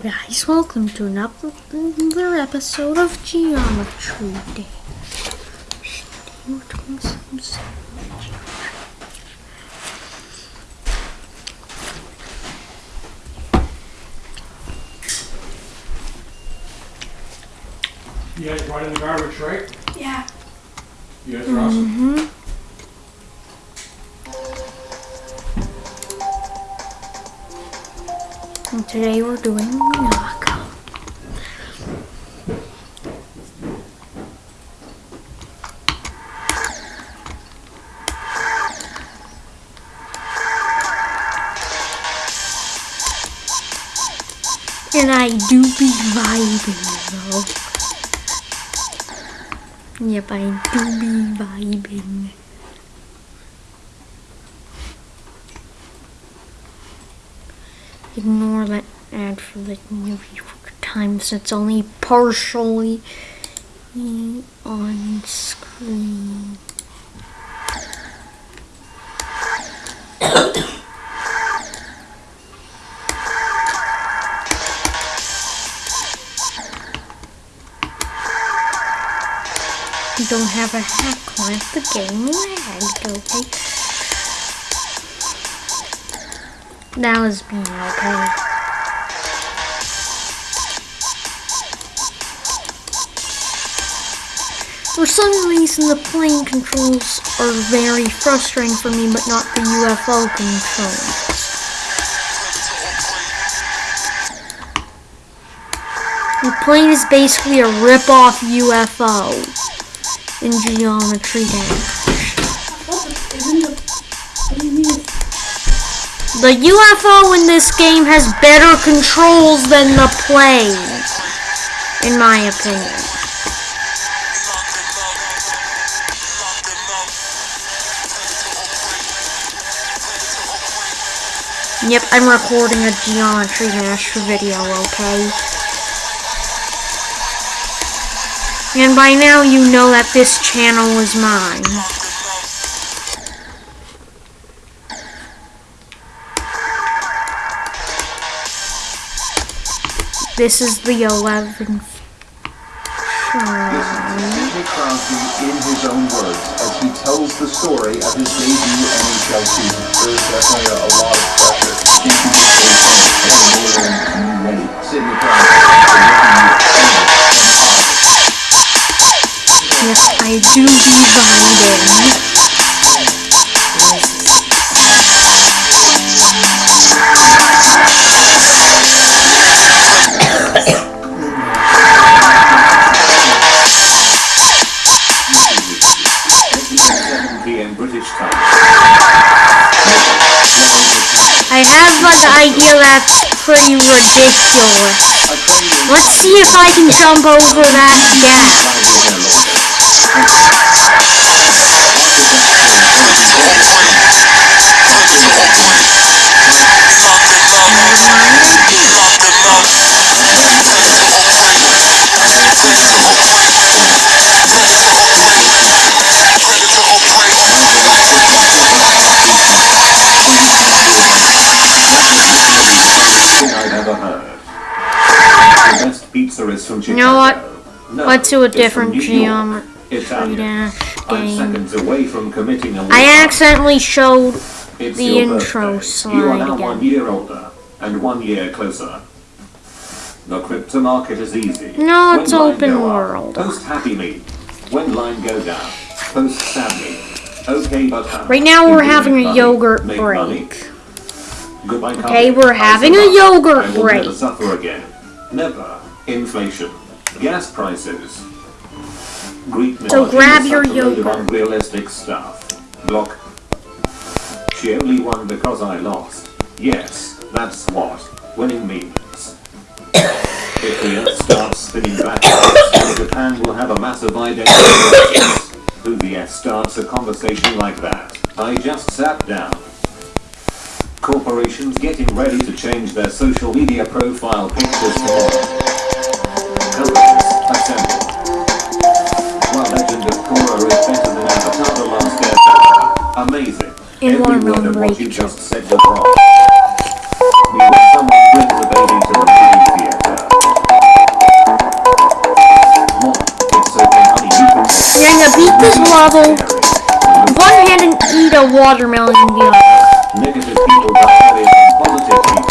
Hello guys, welcome to another episode of Geometry Day. Today we're doing some geometry. You guys brought in the garbage, right? Yeah. You guys are awesome. Mm-hmm. And today we're doing Minako. And I do be vibing though. Yep, I do be vibing. Ignore that ad for the new York times. It's only partially on screen. You don't have a hack on the game lagged, okay? That was being okay. For some reason, the plane controls are very frustrating for me, but not the UFO controls. The plane is basically a rip-off UFO in Geometry Dash. The UFO in this game has better controls than the plane, in my opinion. Yep, I'm recording a Geometry Dash video, okay? And by now you know that this channel is mine. This is the 11th Listen to Sidney Crosby in his own words as he tells the story of his debut NHL season. There's definitely a, a lot of pressure. Keeping this whole thing and more than you ready. Sidney Crosby, we're looking at you Yes, I do be vibing. Have an idea that's pretty ridiculous. Let's see if I can jump over that gap. Pizza is from Chicago. You know what? No, Let's do a different New York. Geometry I'm game. seconds away from committing a I accidentally showed It's the intro birthday. slide You are now again. one year older and one year closer. The crypto market is easy. No, it's line open go up, world. Post happy me. When line go down, post sad me. Okay, but how? Right now we're having a money? yogurt money? break. Goodbye, Okay, company. we're having a yogurt break. never suffer again. Never. Inflation. Gas prices. Greek So grab your such a load of yogurt. unrealistic stuff. Block. She only won because I lost. Yes, that's what winning means. if the Earth starts spinning backwards, Japan will have a massive identity crisis. Who the F starts a conversation like that? I just sat down. Corporations getting ready to change their social media profile pictures tomorrow. Amazing. In one word what you just said was wrong. We bring the baby to the movie theater. We're gonna beat this level. One hand and eat a watermelon in the other. Negative people positive people.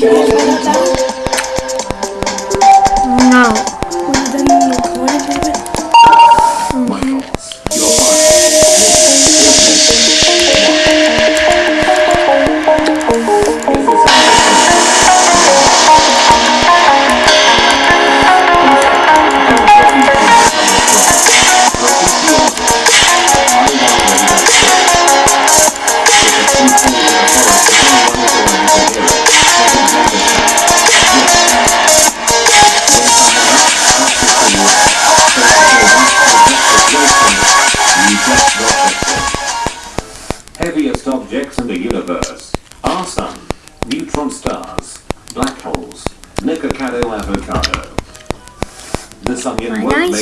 Bye. objects in the universe our sun, neutron stars, black holes, Nikocado avocado. This onion won't